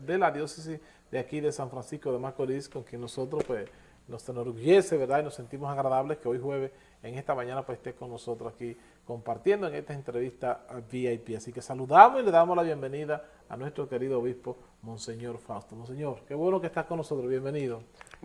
de la diócesis de aquí de San Francisco de Macorís, con quien nosotros pues nos enorgullece, ¿verdad? Y nos sentimos agradables que hoy jueves, en esta mañana, pues esté con nosotros aquí compartiendo en esta entrevista VIP. Así que saludamos y le damos la bienvenida a nuestro querido obispo, Monseñor Fausto. Monseñor, qué bueno que estás con nosotros, bienvenido.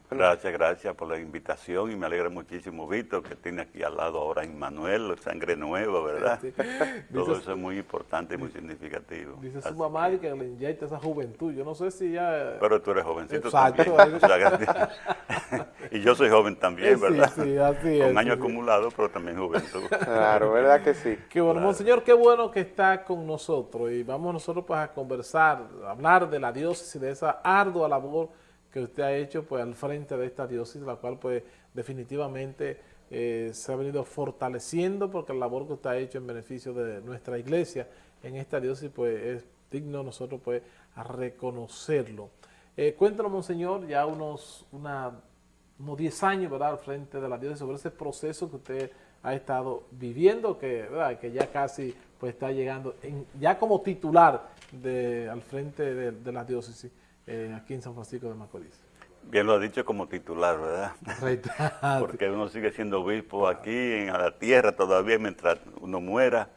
Gracias, gracias por la invitación y me alegra muchísimo, Víctor, que tiene aquí al lado ahora a Manuel, sangre nueva, ¿verdad? Sí. Todo eso es muy importante y muy significativo. Dice su mamá que, que le inyecta esa juventud, yo no sé si ya... Pero tú eres jovencito Exacto. también. y yo soy joven también, ¿verdad? Sí, sí, así es. Con años acumulados, pero también juventud. Claro, ¿verdad que sí? Qué bueno, claro. Monseñor, qué bueno que está con nosotros y vamos nosotros pues a conversar, a hablar de la diócesis, de esa ardua labor que usted ha hecho pues al frente de esta diócesis, la cual pues definitivamente eh, se ha venido fortaleciendo porque la labor que usted ha hecho en beneficio de nuestra iglesia en esta diócesis pues es digno nosotros pues reconocerlo. Eh, cuéntanos, Monseñor, ya unos, unos 10 años ¿verdad? al frente de la diócesis sobre ese proceso que usted ha estado viviendo, que, ¿verdad? que ya casi pues está llegando, en, ya como titular de, al frente de, de la diócesis eh, aquí en San Francisco de Macorís. Bien lo ha dicho como titular, ¿verdad? Porque uno sigue siendo obispo aquí en la tierra todavía mientras uno muera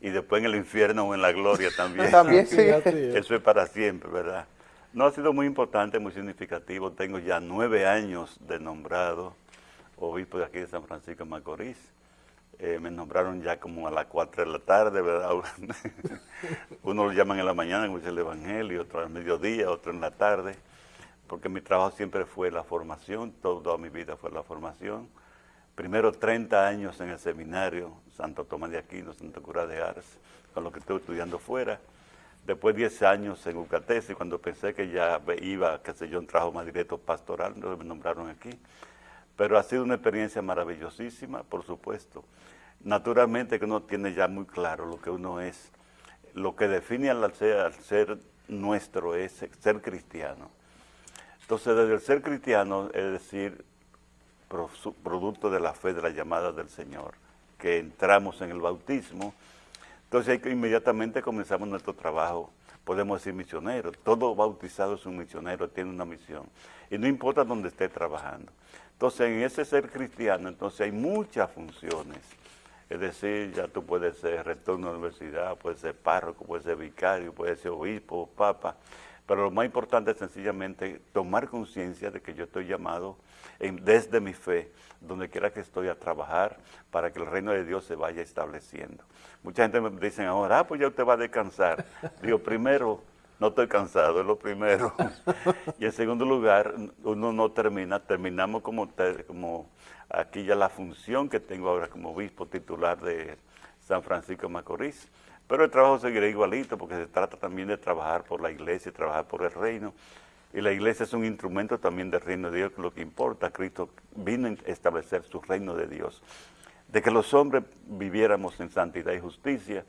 y después en el infierno o en la gloria también. también sí. Eso es para siempre, ¿verdad? No ha sido muy importante, muy significativo. Tengo ya nueve años de nombrado obispo de aquí de San Francisco de Macorís. Eh, me nombraron ya como a las 4 de la tarde, ¿verdad? Uno lo llaman en la mañana, como dice el Evangelio, otro al mediodía, otro en la tarde, porque mi trabajo siempre fue la formación, toda mi vida fue la formación. Primero 30 años en el seminario Santo Tomás de Aquino, Santo Cura de Ars, con lo que estuve estudiando fuera. Después 10 años en Ucatesi, cuando pensé que ya iba, qué sé yo, un trabajo más directo pastoral, me nombraron aquí. Pero ha sido una experiencia maravillosísima, por supuesto. Naturalmente que uno tiene ya muy claro lo que uno es. Lo que define al ser, ser nuestro es ser cristiano. Entonces, desde el ser cristiano, es decir, producto de la fe, de la llamada del Señor, que entramos en el bautismo, entonces inmediatamente comenzamos nuestro trabajo podemos decir misionero. Todo bautizado es un misionero, tiene una misión. Y no importa dónde esté trabajando. Entonces, en ese ser cristiano, entonces hay muchas funciones. Es decir, ya tú puedes ser rector de una universidad, puedes ser párroco, puedes ser vicario, puedes ser obispo, papa. Pero lo más importante es sencillamente tomar conciencia de que yo estoy llamado en, desde mi fe, donde quiera que estoy a trabajar, para que el reino de Dios se vaya estableciendo. Mucha gente me dice ahora, ah, pues ya usted va a descansar. Digo, primero, no estoy cansado, es lo primero. y en segundo lugar, uno no termina, terminamos como, como aquí ya la función que tengo ahora como obispo titular de San Francisco de Macorís. Pero el trabajo seguirá igualito porque se trata también de trabajar por la iglesia, trabajar por el reino. Y la iglesia es un instrumento también del reino de Dios, lo que importa, Cristo vino a establecer su reino de Dios. De que los hombres viviéramos en santidad y justicia,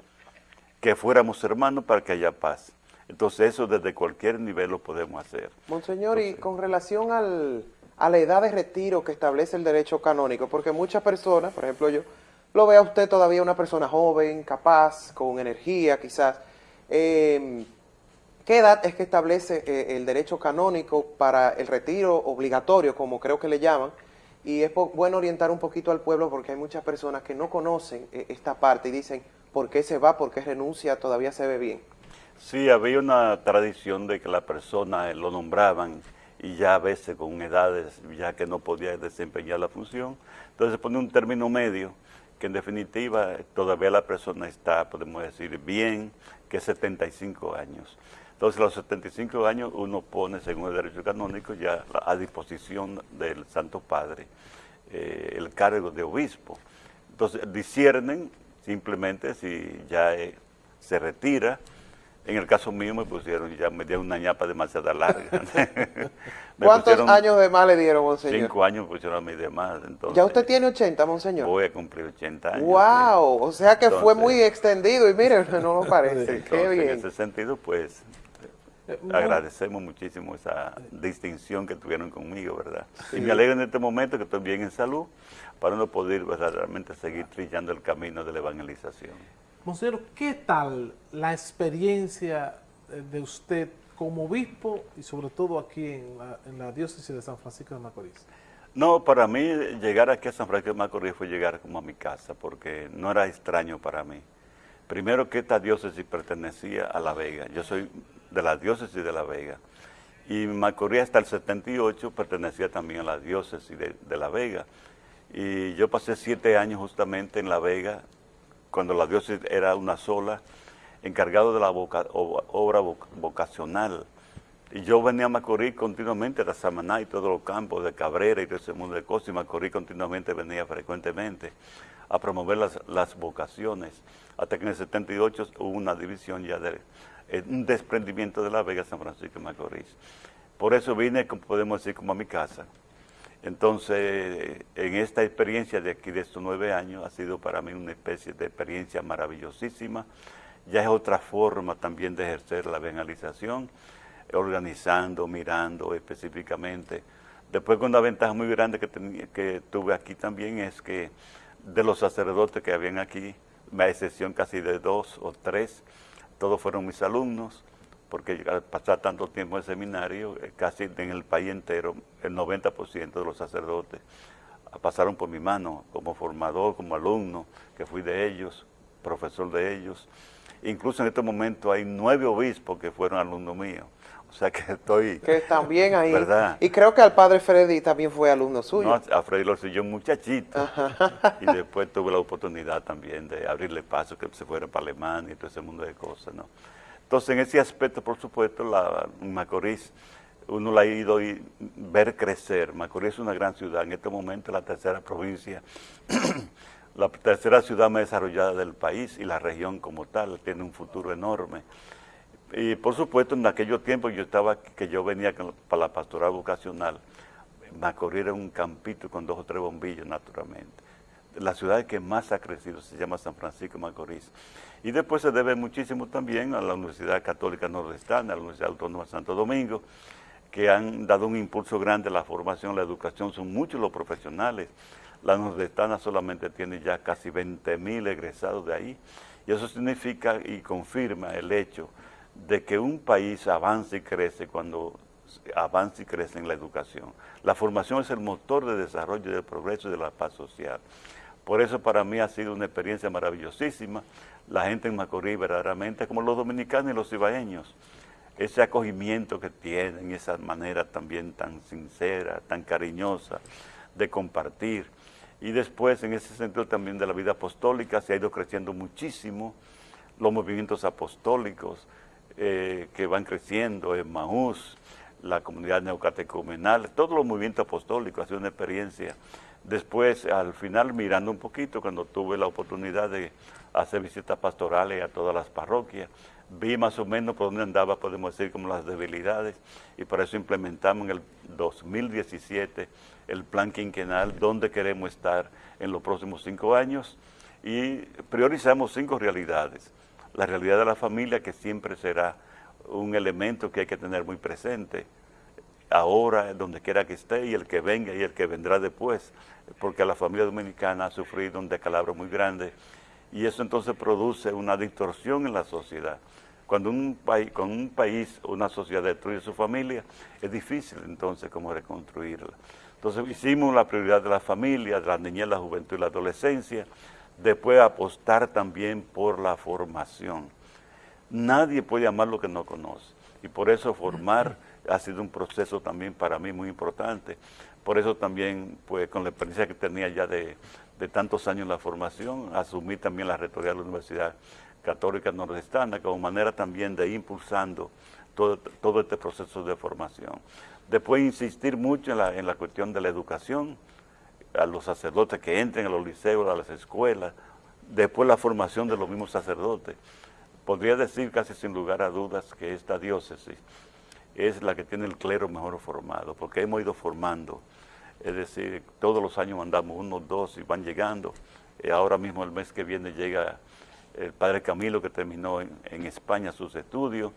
que fuéramos hermanos para que haya paz. Entonces eso desde cualquier nivel lo podemos hacer. Monseñor, Entonces, y con relación al, a la edad de retiro que establece el derecho canónico, porque muchas personas, por ejemplo yo, lo ve a usted todavía una persona joven, capaz, con energía quizás. Eh, ¿Qué edad es que establece eh, el derecho canónico para el retiro obligatorio, como creo que le llaman? Y es bueno orientar un poquito al pueblo porque hay muchas personas que no conocen eh, esta parte y dicen, ¿por qué se va? ¿Por qué renuncia? Todavía se ve bien. Sí, había una tradición de que la persona lo nombraban y ya a veces con edades ya que no podía desempeñar la función. Entonces se pone un término medio que en definitiva todavía la persona está, podemos decir, bien, que es 75 años. Entonces, a los 75 años uno pone, según el derecho canónico, ya a disposición del Santo Padre eh, el cargo de obispo. Entonces, disciernen simplemente si ya eh, se retira. En el caso mío me pusieron, ya me dieron una ñapa demasiado larga. ¿Cuántos años de más le dieron, monseñor? Cinco años me pusieron a mí de más. Entonces, ¿Ya usted tiene 80, monseñor? Voy a cumplir 80 años. ¡Wow! Sí. O sea que entonces, fue muy extendido y mire, no lo parece. Entonces, Qué bien. En ese sentido, pues, agradecemos muchísimo esa distinción que tuvieron conmigo, ¿verdad? Sí. Y me alegro en este momento que estoy bien en salud para no poder verdaderamente seguir trillando el camino de la evangelización. Monseñor, ¿qué tal la experiencia de usted como obispo y sobre todo aquí en la, diócesis de San Francisco de Macorís? No, para mí llegar aquí a San Francisco de Macorís fue llegar como a mi casa, porque no era extraño para mí. Primero que esta diócesis pertenecía a La Vega, yo soy de la diócesis de La Vega, y Macorís hasta el 78 pertenecía también a la diócesis de La Vega. Y yo pasé siete años justamente en La Vega, cuando la diócesis era una sola, encargado de la obra vocacional y yo venía a Macorís continuamente, a Samaná y todos los campos de Cabrera y todo ese mundo de cosas, y Macorís continuamente venía frecuentemente a promover las, vocaciones, hasta que en el 78 hubo una división ya de eh, un desprendimiento de la Vega San Francisco de Macorís. Por eso vine, como podemos decir, como a mi casa. Entonces, en esta experiencia de aquí, de estos nueve años, ha sido para mí una especie de experiencia maravillosísima. Ya es otra forma también de ejercer la evangelización organizando, mirando específicamente. Después con una ventaja muy grande que, que tuve aquí también es que de los sacerdotes que habían aquí, a excepción casi de dos o tres, todos fueron mis alumnos, porque al pasar tanto tiempo en el seminario, eh, casi en el país entero, el 90% de los sacerdotes pasaron por mi mano, como formador, como alumno, que fui de ellos, profesor de ellos. Incluso en este momento hay nueve obispos que fueron alumnos míos. O sea que estoy... Que también ahí. ¿verdad? Y creo que al padre Freddy también fue alumno suyo. No, a Freddy lo siguió un muchachito. y después tuve la oportunidad también de abrirle paso, que se fuera para Alemania y todo ese mundo de cosas, ¿no? Entonces, en ese aspecto, por supuesto, la Macorís, uno la ha ido a ver crecer. Macorís es una gran ciudad. En este momento la tercera provincia, la tercera ciudad más desarrollada del país y la región como tal tiene un futuro enorme. Y por supuesto, en aquellos tiempos yo estaba, que yo venía para la pastoral vocacional, Macorís era un campito con dos o tres bombillos, naturalmente. La ciudad que más ha crecido se llama San Francisco de Macorís. Y después se debe muchísimo también a la Universidad Católica Nordestana, a la Universidad Autónoma de Santo Domingo, que han dado un impulso grande a la formación, la educación, son muchos los profesionales. La Nordestana solamente tiene ya casi 20 mil egresados de ahí. Y eso significa y confirma el hecho de que un país avance y crece cuando avance y crece en la educación. La formación es el motor de desarrollo, del progreso y de la paz social. Por eso para mí ha sido una experiencia maravillosísima. La gente en Macorís verdaderamente, como los dominicanos y los ibaeños, ese acogimiento que tienen, esa manera también tan sincera, tan cariñosa de compartir. Y después, en ese sentido también de la vida apostólica, se ha ido creciendo muchísimo los movimientos apostólicos, eh, que van creciendo, en Maús, la comunidad neocatecumenal, todos los movimientos apostólicos, ha sido una experiencia. Después, al final, mirando un poquito, cuando tuve la oportunidad de hacer visitas pastorales a todas las parroquias, vi más o menos por dónde andaba, podemos decir, como las debilidades, y por eso implementamos en el 2017 el plan quinquenal, donde queremos estar en los próximos cinco años, y priorizamos cinco realidades. La realidad de la familia que siempre será un elemento que hay que tener muy presente ahora, donde quiera que esté, y el que venga y el que vendrá después, porque la familia dominicana ha sufrido un decalabro muy grande y eso entonces produce una distorsión en la sociedad. Cuando un país, con un país una sociedad destruye su familia, es difícil entonces cómo reconstruirla. Entonces hicimos la prioridad de la familia, de la niñez, la juventud y la adolescencia, después apostar también por la formación. Nadie puede amar lo que no conoce y por eso formar ha sido un proceso también para mí muy importante. Por eso también, pues con la experiencia que tenía ya de, tantos años en la formación, asumí también la rectoría de la Universidad Católica Nordestana como manera también de ir impulsando todo, todo este proceso de formación. Después insistir mucho en la, en la cuestión de la educación, a los sacerdotes que entren a los liceos, a las escuelas, después la formación de los mismos sacerdotes. Podría decir casi sin lugar a dudas que esta diócesis es la que tiene el clero mejor formado, porque hemos ido formando, es decir, todos los años mandamos uno, dos y van llegando. y ahora mismo el mes que viene llega el padre Camilo que terminó en, en España sus estudios,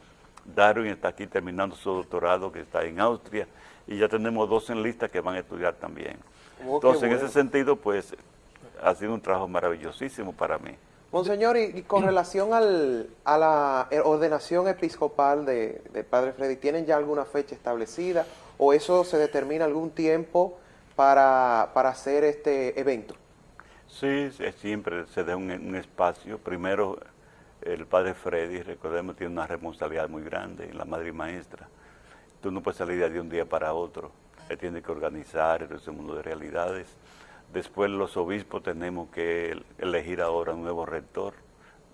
Darwin está aquí terminando su doctorado que está en Austria y ya tenemos dos en lista que van a estudiar también. Oh, Entonces, en ese sentido, pues, ha sido un trabajo maravillosísimo para mí. Monseñor, y, con relación al, a la ordenación episcopal de, Padre Freddy, ¿tienen ya alguna fecha establecida o eso se determina algún tiempo para, para hacer este evento? Sí, siempre se da un, espacio. Primero, el Padre Freddy, recordemos, tiene una responsabilidad muy grande, la Madre Maestra. Tú no puedes salir de un día para otro. Él tiene que organizar ese mundo de realidades Después los obispos tenemos que elegir ahora un nuevo rector.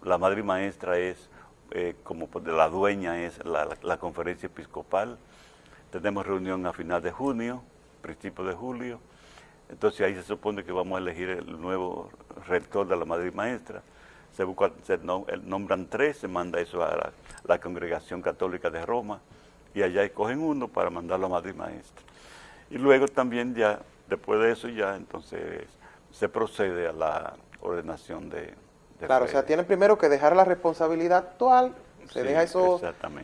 La madre maestra es, eh, como la dueña es la, conferencia episcopal. Tenemos reunión a final de junio, principio de julio. Entonces ahí se supone que vamos a elegir el nuevo rector de la madre maestra. Se, nombran tres, se manda eso a la, la, congregación católica de Roma y allá escogen uno para mandarlo a madre maestra. Y luego también ya Después de eso ya entonces se procede a la ordenación de, Claro, o sea, tienen primero que dejar la responsabilidad actual, se deja eso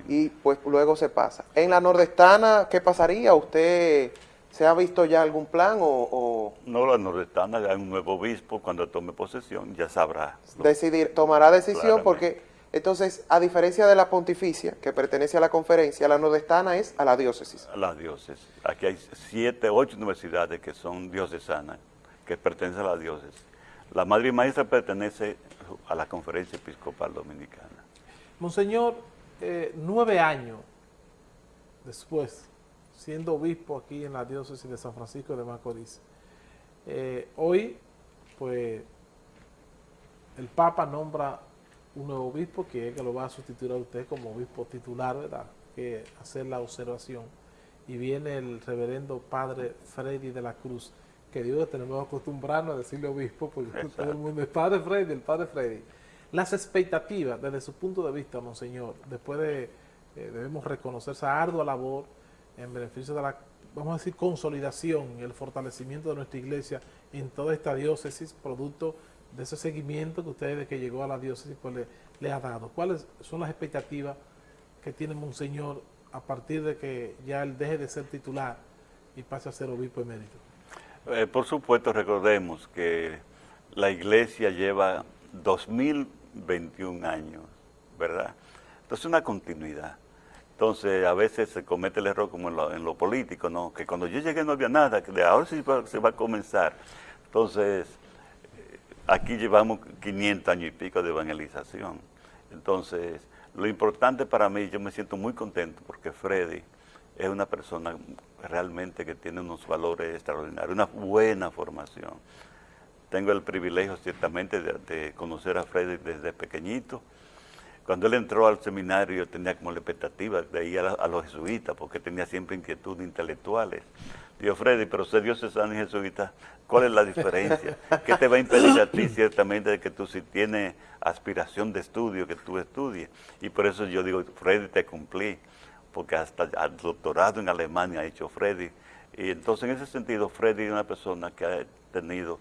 y pues luego se pasa. En la nordestana, ¿qué pasaría? ¿Usted se ha visto ya algún plan o...? No, la nordestana ya hay un nuevo obispo, cuando tome posesión ya sabrá. Decidir, tomará decisión porque entonces, a diferencia de la pontificia, que pertenece a la conferencia, la nordestana es a la diócesis. A la diócesis. Aquí hay siete, ocho universidades que son diocesanas, que pertenecen a la diócesis. La madre y maestra pertenece a la conferencia episcopal dominicana. Monseñor, eh, nueve años después, siendo obispo aquí en la diócesis de San Francisco de Macorís, eh, hoy, pues, el Papa nombra un nuevo obispo que es que lo va a sustituir a usted como obispo titular, ¿verdad? Que hacer la observación. Y viene el reverendo padre Freddy de la Cruz, que Dios tenemos que acostumbrarnos a decirle obispo, porque todo el mundo es padre Freddy, el padre Freddy. Las expectativas, desde su punto de vista, monseñor, después de, eh, debemos reconocer esa ardua labor en beneficio de la, vamos a decir, consolidación y el fortalecimiento de nuestra iglesia en toda esta diócesis, producto de ese seguimiento que usted desde que llegó a la diócesis pues le, ha dado. ¿Cuáles son las expectativas que tiene Monseñor a partir de que ya él deje de ser titular y pase a ser obispo emérito? Eh, por supuesto, recordemos que la iglesia lleva 2021 años, ¿verdad? Entonces, una continuidad. Entonces, a veces se comete el error como en lo, político, ¿no? Que cuando yo llegué no había nada, que de ahora sí se va a comenzar. Entonces, Aquí llevamos 500 años y pico de evangelización. Entonces, lo importante para mí, yo me siento muy contento porque Freddy es una persona realmente que tiene unos valores extraordinarios, una buena formación. Tengo el privilegio ciertamente de, conocer a Freddy desde pequeñito. Cuando él entró al seminario tenía como la expectativa de ir a, los jesuitas porque tenía siempre inquietudes intelectuales. Dios Freddy, pero ser diocesano y jesuita, ¿cuál es la diferencia? ¿Qué te va a impedir a ti ciertamente de que tú si tienes aspiración de estudio, que tú estudies? Y por eso yo digo, Freddy, te cumplí, porque hasta el doctorado en Alemania ha hecho Freddy. Y entonces en ese sentido, Freddy es una persona que ha tenido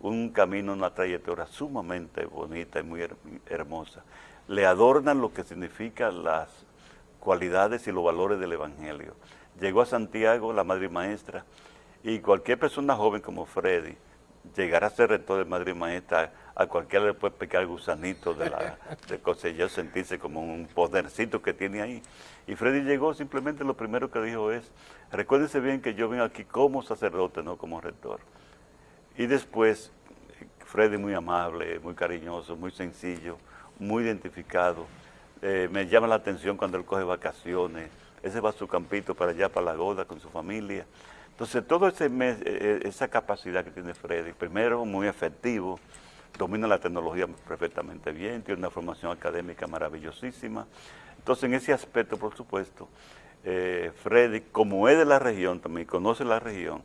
un camino, una trayectoria sumamente bonita y muy hermosa. Le adornan lo que significa las cualidades y los valores del Evangelio llegó a Santiago, la madre maestra, y cualquier persona joven como Freddy, llegar a ser rector de madre maestra, a cualquiera le puede pecar el gusanito de la de sentirse como un podercito que tiene ahí. Y Freddy llegó, simplemente lo primero que dijo es, recuérdense bien que yo vengo aquí como sacerdote, no como rector. Y después, Freddy muy amable, muy cariñoso, muy sencillo, muy identificado. Eh, me llama la atención cuando él coge vacaciones, ese va a su campito para allá, para la Goda, con su familia. Entonces, toda eh, eh, esa capacidad que tiene Freddy, primero, muy efectivo, domina la tecnología perfectamente bien, tiene una formación académica maravillosísima. Entonces, en ese aspecto, por supuesto, eh, Freddy, como es de la región, también conoce la región,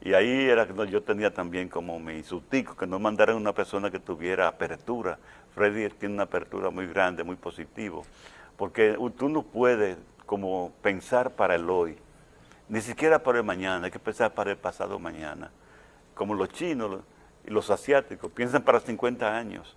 y ahí era que yo tenía también como mi sustico, que no mandaran una persona que tuviera apertura. Freddy tiene una apertura muy grande, muy positivo, porque tú no puedes como pensar para el hoy, ni siquiera para el mañana, hay que pensar para el pasado mañana. Como los chinos y los asiáticos piensan para 50 años.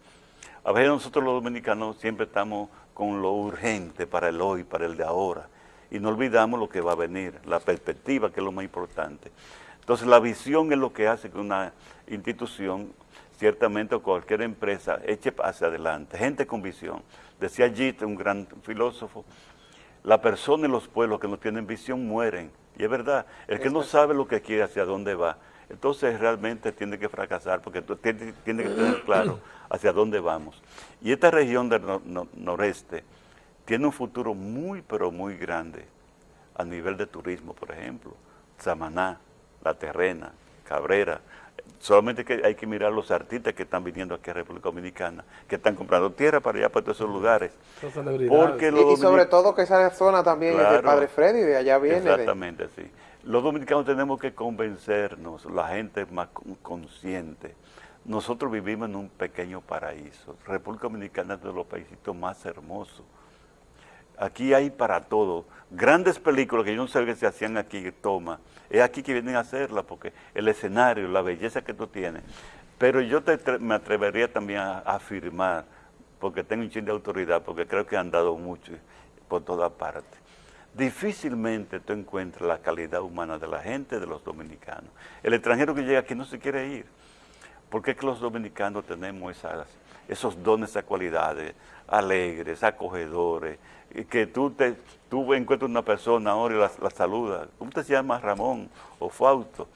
A veces nosotros los dominicanos siempre estamos con lo urgente para el hoy, para el de ahora, y no olvidamos lo que va a venir, la perspectiva que es lo más importante. Entonces la visión es lo que hace que una institución ciertamente cualquier empresa eche hacia adelante, gente con visión. Decía Jit, un gran filósofo, la persona y los pueblos que no tienen visión mueren. Y es verdad, el que no sabe lo que quiere, hacia dónde va, entonces realmente tiene que fracasar porque tiene, tiene que tener claro hacia dónde vamos. Y esta región del noreste tiene un futuro muy, pero muy grande a nivel de turismo, por ejemplo. Samaná, La Terrena, Cabrera, solamente que hay que mirar los artistas que están viniendo aquí a República Dominicana, que están comprando tierra para allá, para todos esos lugares. Porque y, sobre todo que esa zona también es de Padre Freddy, de allá viene. Exactamente, sí. Los dominicanos tenemos que convencernos, la gente es más consciente. Nosotros vivimos en un pequeño paraíso. República Dominicana es de los países más hermosos. Aquí hay para todo. Grandes películas que yo no sé que se hacían aquí, toma. Es aquí que vienen a hacerlas porque el escenario, la belleza que tú tienes. Pero yo me atrevería también a, afirmar, porque tengo un chin de autoridad, porque creo que han dado mucho por toda parte. Difícilmente tú encuentras la calidad humana de la gente, de los dominicanos. El extranjero que llega aquí no se quiere ir. porque es los dominicanos tenemos esas, esos dones, esas cualidades, alegres, acogedores, que tú, te, tú encuentras una persona ahora y la, la saludas, ¿cómo te llamas Ramón o Fausto?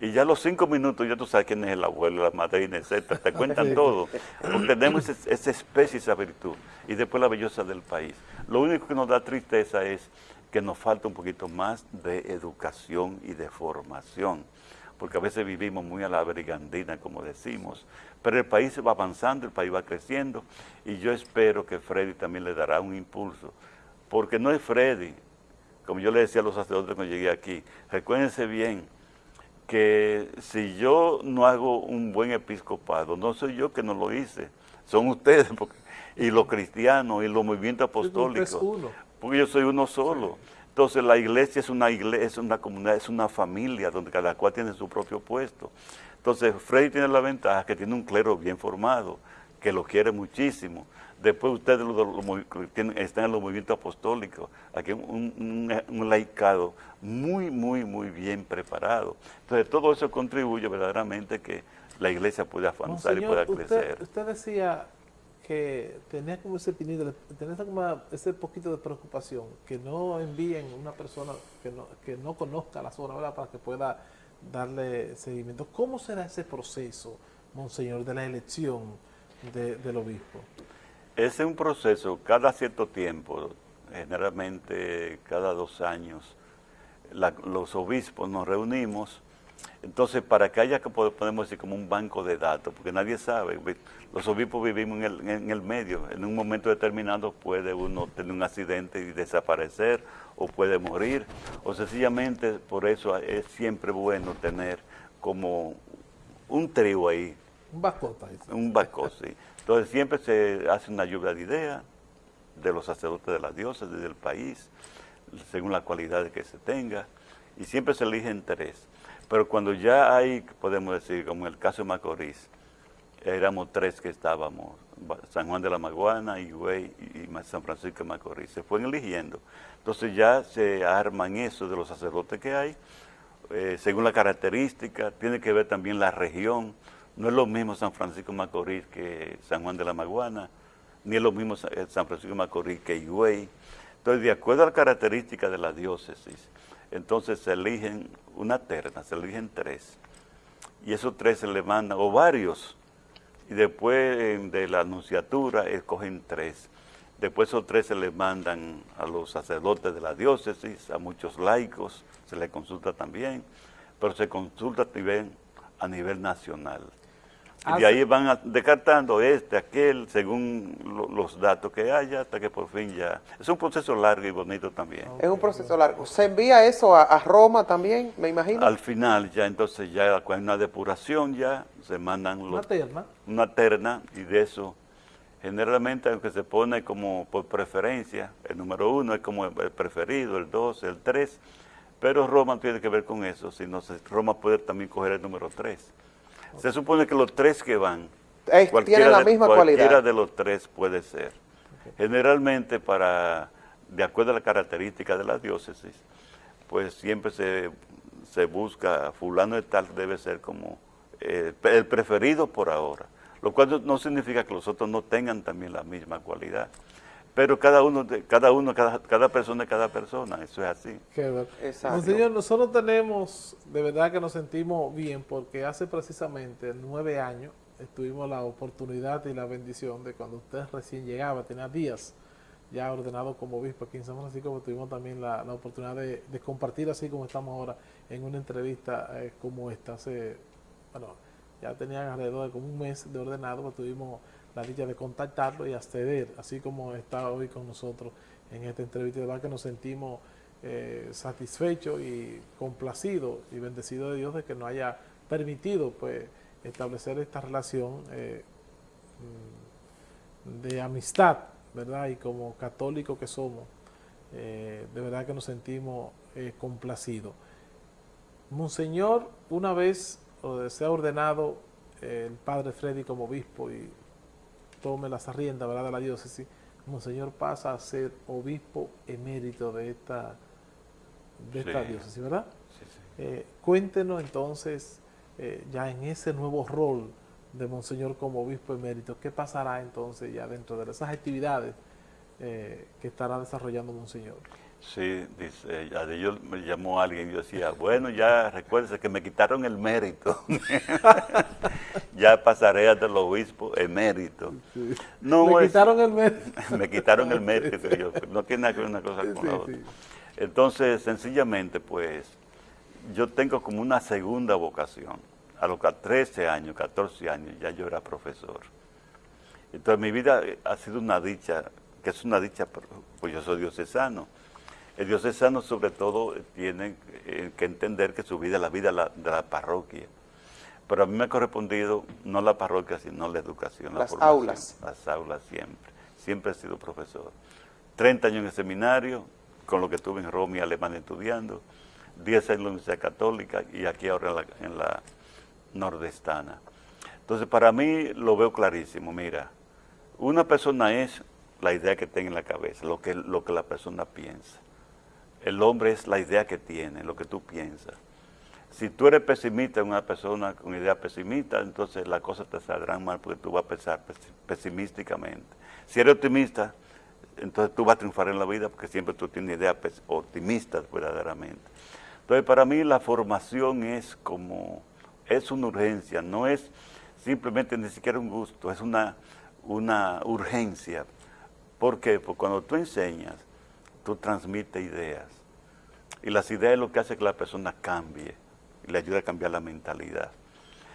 Y ya a los cinco minutos ya tú sabes quién es el abuelo, la madrina, etc. Te cuentan todo. Porque tenemos esa especie, esa virtud. Y después la belleza del país. Lo único que nos da tristeza es que nos falta un poquito más de educación y de formación. Porque a veces vivimos muy a la brigandina, como decimos. Pero el país va avanzando, el país va creciendo. Y yo espero que Freddy también le dará un impulso. Porque no es Freddy, como yo le decía a los sacerdotes cuando llegué aquí, recuérdense bien, que si yo no hago un buen episcopado, no soy yo que no lo hice, son ustedes, porque, y los cristianos, y los movimientos apostólicos, porque yo soy uno solo. Entonces la iglesia es una iglesia, es una comunidad, es una familia, donde cada cual tiene su propio puesto. Entonces Freddy tiene la ventaja que tiene un clero bien formado, que lo quiere muchísimo, Después ustedes están en los movimientos apostólicos, aquí un, un, laicado muy, muy, muy bien preparado. Entonces todo eso contribuye verdaderamente que la iglesia pueda avanzar y pueda crecer. Usted, decía que tenía como ese tenía como ese poquito de preocupación, que no envíen una persona que no, que no conozca la zona para que pueda darle seguimiento. ¿Cómo será ese proceso, Monseñor, de la elección del obispo? Ese es un proceso, cada cierto tiempo, generalmente cada dos años, los obispos nos reunimos, entonces para que haya, que podemos decir, como un banco de datos, porque nadie sabe, los obispos vivimos en el, en el medio, en un momento determinado puede uno tener un accidente y desaparecer, o puede morir, o sencillamente por eso es siempre bueno tener como un trío ahí. Un bacota. Un bacot, sí. Entonces siempre se hace una lluvia de ideas de los sacerdotes de las diosas, desde el país, según la cualidad que se tenga, y siempre se eligen tres. Pero cuando ya hay, podemos decir, como en el caso de Macorís, éramos tres que estábamos, San Juan de la Maguana, Higüey y San Francisco de Macorís, se fueron eligiendo. Entonces ya se arman eso de los sacerdotes que hay, eh, según la característica, tiene que ver también la región, no es lo mismo San Francisco de Macorís que San Juan de la Maguana, ni es lo mismo eh, San Francisco de Macorís que Higüey. Entonces, de acuerdo a las características de la diócesis, entonces se eligen una terna, se eligen tres. Y esos tres se le mandan, o varios, y después de la anunciatura escogen tres. Después esos tres se les mandan a los sacerdotes de la diócesis, a muchos laicos, se les consulta también, pero se consulta también a nivel nacional. Y de ahí van descartando este, aquel, según los datos que haya, hasta que por fin ya... Es un proceso largo y bonito también. Es un proceso largo. ¿Se envía eso a, Roma también, me imagino? Al final ya, entonces ya cuando hay una depuración ya, se mandan... Los, una terna. Una terna, y de eso, generalmente aunque se pone como por preferencia, el número uno es como el preferido, el dos, el tres, pero Roma tiene que ver con eso, si no, Roma puede también coger el número tres. Se supone que los tres que van, cualquiera, la misma de, cualquiera de los tres puede ser. Generalmente, para de acuerdo a la característica de la diócesis, pues siempre se, se busca, fulano de tal debe ser como eh, el preferido por ahora. lo cual no significa que los otros no tengan también la misma cualidad. Pero cada uno, cada uno, cada, cada persona es cada persona, eso es así. Qué Exacto. Señor, nosotros tenemos, de verdad que nos sentimos bien, porque hace precisamente nueve años tuvimos la oportunidad y la bendición de cuando usted recién llegaba, tenía días ya ordenado como obispo aquí en San Francisco, pues tuvimos también la, oportunidad de, compartir así como estamos ahora en una entrevista eh, como esta. Hace, bueno, ya tenían alrededor de como un mes de ordenado, pues tuvimos la dicha de contactarlo y acceder, así como está hoy con nosotros en esta entrevista. De verdad que nos sentimos eh, satisfechos y complacidos y bendecidos de Dios de que nos haya permitido pues establecer esta relación eh, mm, de amistad, ¿verdad? Y como católicos que somos, eh, de verdad que nos sentimos complacidos. Monseñor, una vez se ha ordenado el padre Freddy como obispo y tome las riendas ¿verdad? de la diócesis, Monseñor pasa a ser obispo emérito de esta, de esta diócesis, ¿verdad? Eh, cuéntenos entonces, eh, ya en ese nuevo rol de Monseñor como obispo emérito, ¿qué pasará entonces ya dentro de esas actividades eh, que estará desarrollando Monseñor? Sí, dice, yo me llamó alguien y yo decía, bueno, ya recuérdese que me quitaron el mérito. ya pasaré a del obispo emérito. No, me quitaron el mérito. me quitaron el mérito, no tiene nada que ver una cosa con la otra. Entonces, sencillamente, pues, yo tengo como una segunda vocación. A los 13 años, 14 años, ya yo era profesor. Entonces, mi vida ha sido una dicha, que es una dicha, pues yo soy diocesano el diocesano sobre todo tiene eh, que entender que su vida es la vida de la, parroquia. Pero a mí me ha correspondido no la parroquia, sino la educación, Las aulas. Las aulas siempre. Siempre he sido profesor. 30 años en el seminario, con lo que estuve en Roma y Alemania estudiando. 10 años en la Universidad Católica y aquí ahora en la, en la nordestana. Entonces, para mí lo veo clarísimo. Mira, una persona es la idea que tenga en la cabeza, lo que, lo que la persona piensa. El hombre es la idea que tiene, lo que tú piensas. Si tú eres pesimista, una persona con idea pesimista, entonces las cosas te saldrán mal porque tú vas a pensar pesimísticamente. Si eres optimista, entonces tú vas a triunfar en la vida porque siempre tú tienes ideas optimistas verdaderamente. Entonces para mí la formación es como, es una urgencia, no es simplemente ni siquiera un gusto, es una, una urgencia. ¿Por qué? Porque cuando tú enseñas, tú transmites ideas. Y las ideas es lo que hace que la persona cambie y le ayuda a cambiar la mentalidad.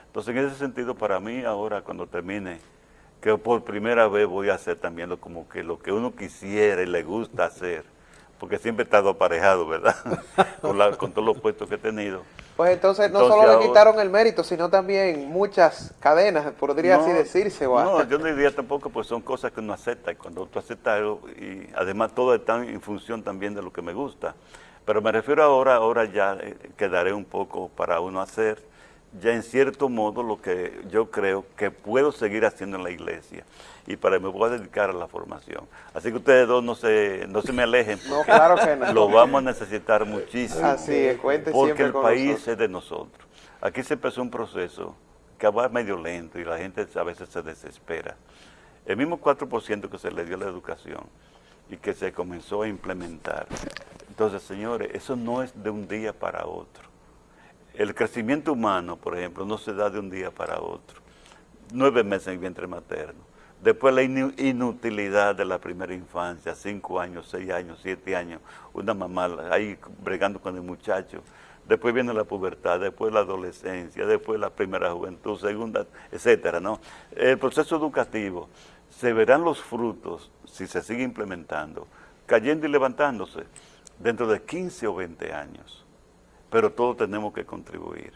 Entonces, en ese sentido, para mí, ahora cuando termine, que por primera vez voy a hacer también lo, como que lo que uno quisiera y le gusta hacer, porque siempre he estado aparejado, ¿verdad? con, con todos los puestos que he tenido. Pues entonces no solo le quitaron el mérito, sino también muchas cadenas, podría así decirse. No, yo no diría tampoco, pues son cosas que uno acepta, y cuando tú aceptas algo, y además todo está en función también de lo que me gusta. Pero me refiero ahora, ahora ya eh, quedaré un poco para uno hacer, ya en cierto modo lo que yo creo que puedo seguir haciendo en la iglesia y para me voy a dedicar a la formación. Así que ustedes dos no se, no se me alejen. no, claro que no. Lo vamos a necesitar muchísimo. Así es, cuente Porque el país es de nosotros. Aquí se empezó un proceso que va medio lento y la gente a veces se desespera. El mismo 4% que se le dio a la educación y que se comenzó a implementar. Entonces, señores, eso no es de un día para otro. El crecimiento humano, por ejemplo, no se da de un día para otro. Nueve meses en el vientre materno Después la inutilidad de la primera infancia, cinco años, seis años, siete años, una mamá ahí bregando con el muchacho. Después viene la pubertad, después la adolescencia, después la primera juventud, segunda, etcétera, ¿no? El proceso educativo, se verán los frutos, si se sigue implementando, cayendo y levantándose dentro de 15 o 20 años. Pero todos tenemos que contribuir.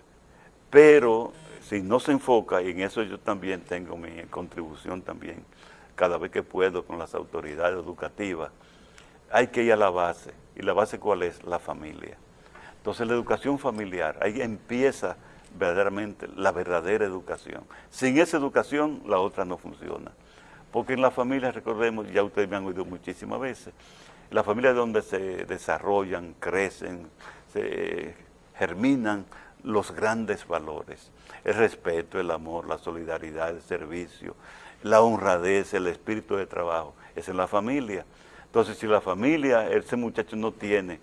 Pero si no se enfoca, y en eso yo también tengo mi contribución también, cada vez que puedo con las autoridades educativas, hay que ir a la base. ¿Y la base cuál es? La familia. Entonces la educación familiar, ahí empieza verdaderamente la verdadera educación. Sin esa educación, la otra no funciona. Porque en la familia, recordemos, ya ustedes me han oído muchísimas veces, la familia es donde se desarrollan, crecen, se germinan los grandes valores, el respeto, el amor, la solidaridad, el servicio, la honradez, el espíritu de trabajo, es en la familia. Entonces, si la familia, ese muchacho no tiene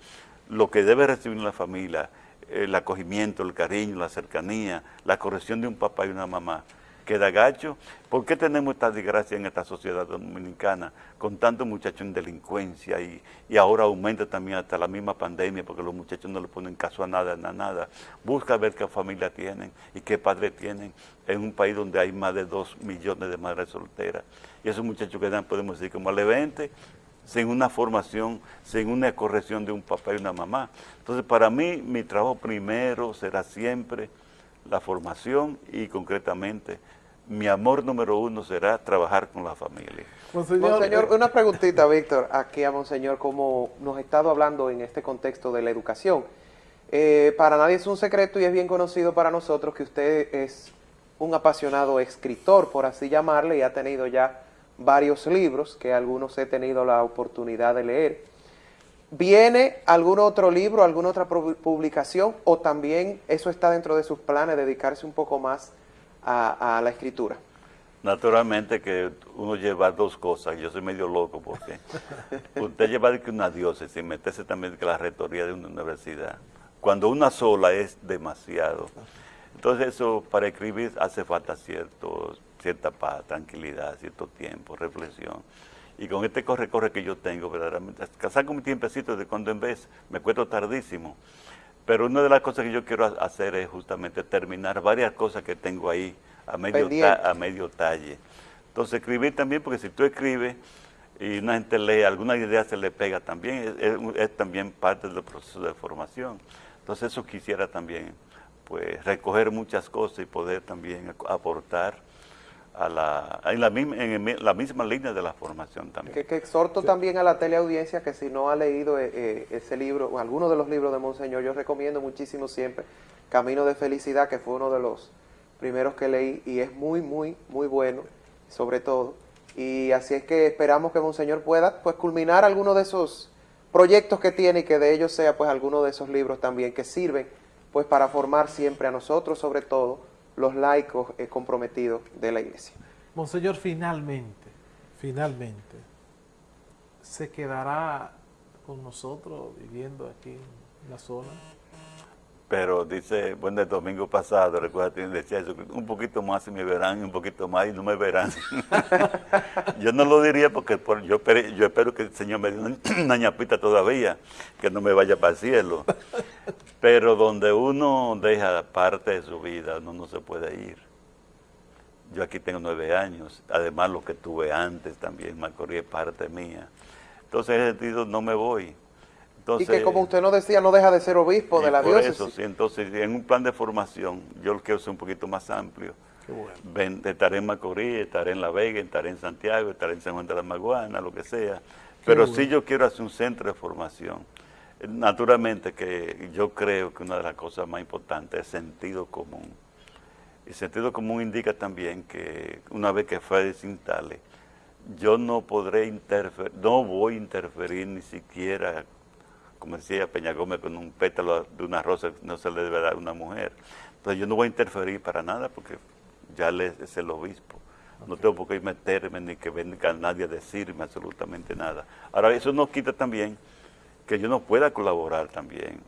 lo que debe recibir la familia, el acogimiento, el cariño, la cercanía, la corrección de un papá y una mamá, queda gacho. ¿Por qué tenemos esta desgracia en esta sociedad dominicana con tantos muchachos en delincuencia y, ahora aumenta también hasta la misma pandemia porque los muchachos no le ponen caso a nada, a nada? Busca ver qué familia tienen y qué padre tienen en un país donde hay más de dos millones de madres solteras. Y esos muchachos quedan, podemos decir, como al evento, sin una formación, sin una corrección de un papá y una mamá. Entonces, para mí, mi trabajo primero será siempre la formación y concretamente mi amor número uno será trabajar con la familia. Monseñor, eh, una preguntita, Víctor, aquí a Monseñor, como nos ha estado hablando en este contexto de la educación. Eh, para nadie es un secreto y es bien conocido para nosotros que usted es un apasionado escritor, por así llamarle, y ha tenido ya varios libros que algunos he tenido la oportunidad de leer. ¿Viene algún otro libro, alguna otra publicación o también eso está dentro de sus planes, dedicarse un poco más a, la escritura? Naturalmente que uno lleva dos cosas, yo soy medio loco porque usted lleva una diócesis y meterse también que la rectoría de una universidad, cuando una sola es demasiado. Entonces eso para escribir hace falta cierto, cierta paz, tranquilidad, cierto tiempo, reflexión. Y con este corre-corre que yo tengo, verdaderamente, con mi tiempecito de cuando en vez, me cuento tardísimo. Pero una de las cosas que yo quiero hacer es justamente terminar varias cosas que tengo ahí a medio, a medio talle. Entonces escribir también, porque si tú escribes y una gente lee, alguna idea se le pega también, es también parte del proceso de formación. Entonces eso quisiera también pues recoger muchas cosas y poder también aportar a la, en, la misma, en la misma línea de la formación también. Que, que exhorto también a la teleaudiencia que si no ha leído eh, eh, ese libro, o alguno de los libros de Monseñor, yo recomiendo muchísimo siempre Camino de Felicidad, que fue uno de los primeros que leí y es muy, muy, muy bueno, sobre todo. Y así es que esperamos que Monseñor pueda pues culminar alguno de esos proyectos que tiene y que de ellos sea pues alguno de esos libros también que sirven pues para formar siempre a nosotros, sobre todo, los laicos eh, comprometidos de la iglesia. Monseñor, finalmente, finalmente, ¿se quedará con nosotros viviendo aquí en la zona? Pero dice, bueno, el domingo pasado, recuerda, decía eso, un poquito más y me verán, un poquito más y no me verán. yo no lo diría porque yo, yo espero que el Señor me dé una, ñapita todavía, que no me vaya para el cielo. Pero donde uno deja parte de su vida, uno no se puede ir. Yo aquí tengo nueve años, además lo que tuve antes también, Macorís es parte mía. Entonces en ese sentido no me voy y que como usted nos decía, no deja de ser obispo de la por diócesis. Eso, sí, entonces en un plan de formación, yo lo quiero ser un poquito más amplio. estaré en Macorís, estaré en La Vega, estaré en Santiago, estaré en San Juan de la Maguana, lo que sea. Pero sí yo quiero hacer un centro de formación. Naturalmente que yo creo que una de las cosas más importantes es sentido común. Y sentido común indica también que una vez que Fede se instale, yo no podré interferir, no voy a interferir ni siquiera como decía Peña Gómez, con un pétalo de una rosa no se le debe dar a una mujer. Entonces yo no voy a interferir para nada porque ya es el obispo. No tengo por qué meterme ni que venga nadie a decirme absolutamente nada. Ahora, eso no quita también que yo no pueda colaborar también,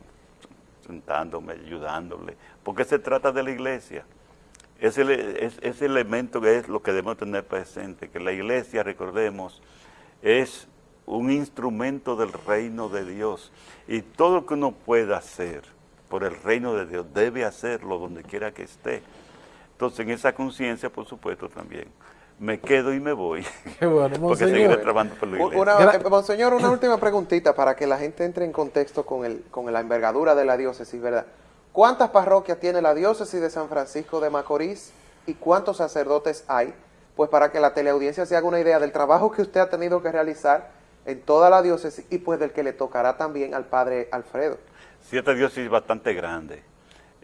sentándome, ayudándole, porque se trata de la iglesia. Ese, ese elemento que es lo que debemos tener presente, que la iglesia, recordemos, es un instrumento del reino de Dios. Y todo lo que uno pueda hacer por el reino de Dios, debe hacerlo donde quiera que esté. Entonces, en esa conciencia, por supuesto, también me quedo y me voy. Qué bueno, porque seguiré trabajando por la iglesia. Una, monseñor, una última preguntita para que la gente entre en contexto con, el, con la envergadura de la diócesis, ¿verdad? ¿Cuántas parroquias tiene la diócesis de San Francisco de Macorís y cuántos sacerdotes hay? Pues para que la teleaudiencia se haga una idea del trabajo que usted ha tenido que realizar en toda la diócesis y pues del que le tocará también al padre Alfredo. Sí, esta diócesis es bastante grande.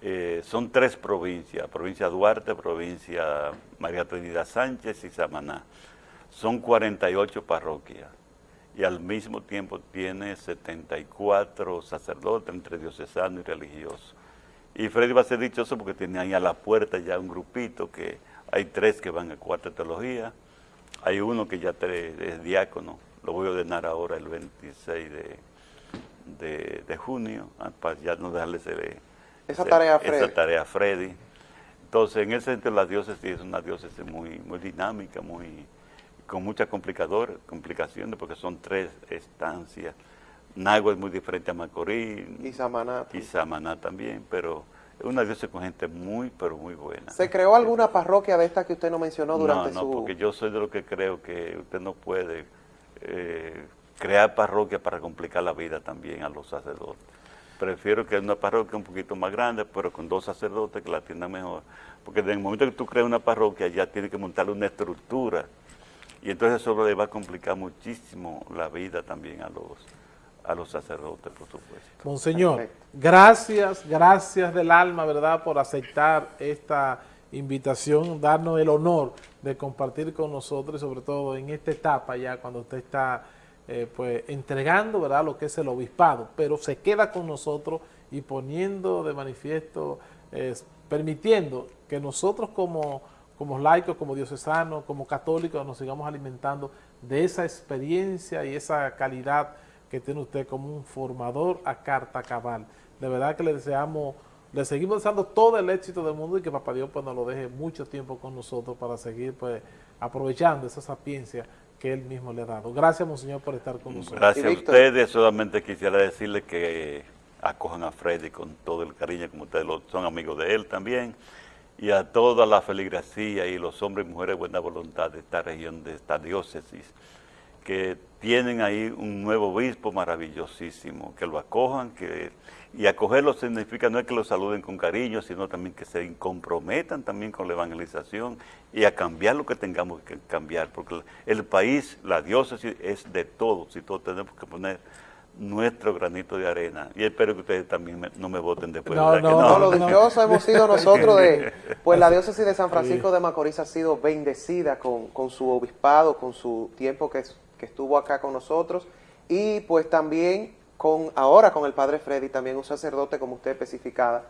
Eh, son tres provincias, provincia Duarte, provincia María Trinidad Sánchez y Samaná. Son 48 parroquias y al mismo tiempo tiene 74 sacerdotes entre diocesano y religioso. Y Freddy va a ser dichoso porque tiene ahí a la puerta ya un grupito que hay tres que van a cuarta teología, hay uno que ya es diácono, lo voy a ordenar ahora el 26 de, de, junio, ah, para ya no dejarle esa, tarea a Freddy. esa tarea a Freddy. Entonces, en ese sentido, la diócesis es una diócesis muy, muy dinámica, muy con muchas complicaciones, porque son tres estancias. Nagua es muy diferente a Macorís. Y Samaná. Y Samaná también, pero es una diócesis con gente muy, pero muy buena. ¿Se creó alguna parroquia de esta que usted no mencionó durante su...? No, no, porque yo soy de lo que creo que usted no puede eh, crear parroquia para complicar la vida también a los sacerdotes. Prefiero que una parroquia un poquito más grande, pero con dos sacerdotes que la atiendan mejor. Porque en el momento que tú creas una parroquia, ya tienes que montarle una estructura. Y entonces eso le va a complicar muchísimo la vida también a los a los sacerdotes, por supuesto. Monseñor, gracias, gracias del alma, ¿verdad?, por aceptar esta invitación, darnos el honor de compartir con nosotros, sobre todo en esta etapa ya cuando usted está eh, pues entregando verdad lo que es el obispado, pero se queda con nosotros y poniendo de manifiesto, permitiendo que nosotros como, como laicos, como diocesanos, como católicos nos sigamos alimentando de esa experiencia y esa calidad que tiene usted como un formador a carta cabal. De verdad que le deseamos, le seguimos deseando todo el éxito del mundo y que Papá Dios pues nos lo deje mucho tiempo con nosotros para seguir pues aprovechando esa sapiencia que él mismo le ha dado. Gracias, Monseñor, por estar con nosotros. Gracias a ustedes. Solamente quisiera decirle que acojan a Freddy con todo el cariño, como ustedes son amigos de él también, y a toda la feligresía y los hombres y mujeres de buena voluntad de esta región, de esta diócesis, que tienen ahí un nuevo obispo maravillosísimo, que lo acojan, que y acogerlo significa no es que lo saluden con cariño, sino también que se comprometan también con la evangelización y a cambiar lo que tengamos que cambiar, porque el país, la diócesis es de todos y todos tenemos que poner nuestro granito de arena. Y espero que ustedes también no me voten después. No, no, no, lo dichoso hemos sido nosotros de... Pues la diócesis de San Francisco de Macorís ha sido bendecida con, con su obispado, con su tiempo que, que estuvo acá con nosotros y pues también con ahora con el padre Freddy, también un sacerdote, como usted especificaba,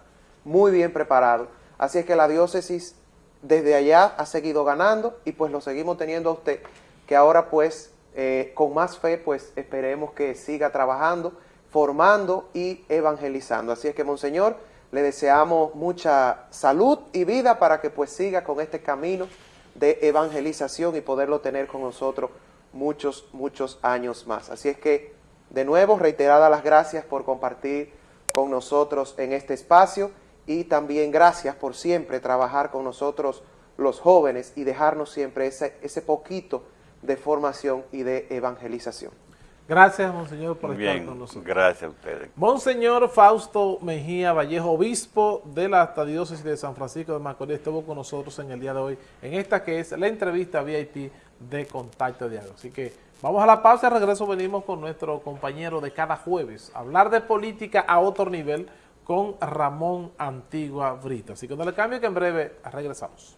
muy bien preparado. Así es que la diócesis desde allá ha seguido ganando y pues lo seguimos teniendo a usted, que ahora pues eh, con más fe pues esperemos que siga trabajando, formando y evangelizando. Así es que Monseñor, le deseamos mucha salud y vida para que pues siga con este camino de evangelización y poderlo tener con nosotros muchos, muchos años más. Así es que de nuevo, reiteradas las gracias por compartir con nosotros en este espacio y también gracias por siempre trabajar con nosotros los jóvenes y dejarnos siempre ese, ese poquito de formación y de evangelización. Gracias, Monseñor, por estar con nosotros. Gracias a ustedes. Monseñor Fausto Mejía Vallejo, obispo de la diócesis de San Francisco de Macorís, estuvo con nosotros en el día de hoy, en esta que es la entrevista VIP de Contacto Diario. Así que vamos a la pausa, regreso venimos con nuestro compañero de cada jueves, hablar de política a otro nivel con Ramón Antigua Brita. Así que no le cambio que en breve regresamos.